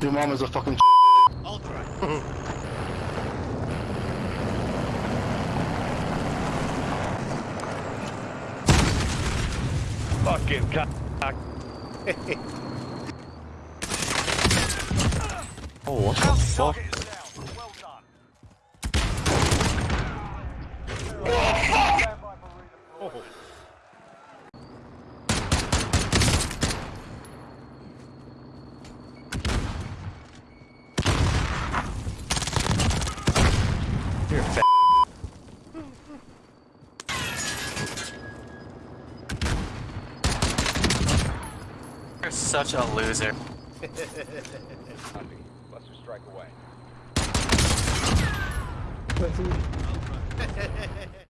Your mom is a fucking Ultra. Fucking cock. Oh, what the fuck? You're fat. You're such a loser. Buster strike away.